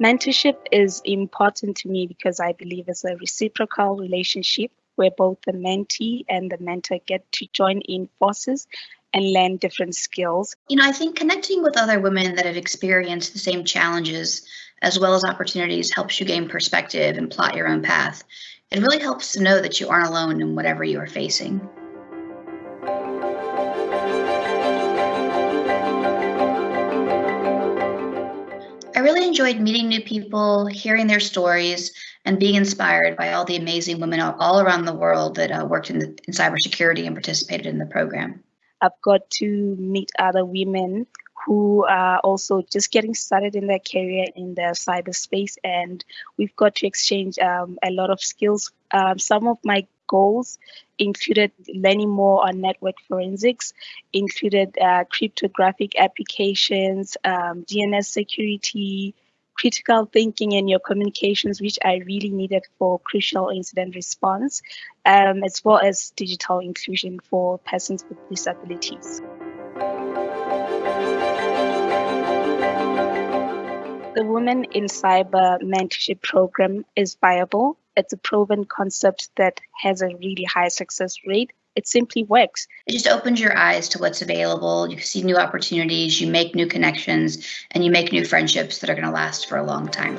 Mentorship is important to me because I believe it's a reciprocal relationship where both the mentee and the mentor get to join in forces and learn different skills. You know, I think connecting with other women that have experienced the same challenges as well as opportunities helps you gain perspective and plot your own path. It really helps to know that you aren't alone in whatever you are facing. I really enjoyed meeting new people, hearing their stories, and being inspired by all the amazing women all around the world that uh, worked in, the, in cybersecurity and participated in the program. I've got to meet other women who are also just getting started in their career in the cyberspace, and we've got to exchange um, a lot of skills. Um, some of my goals included learning more on network forensics, included uh, cryptographic applications, um, DNS security, critical thinking in your communications, which I really needed for crucial incident response, um, as well as digital inclusion for persons with disabilities. The Women in Cyber Mentorship Program is viable. It's a proven concept that has a really high success rate it simply works. It just opens your eyes to what's available. You see new opportunities, you make new connections, and you make new friendships that are going to last for a long time.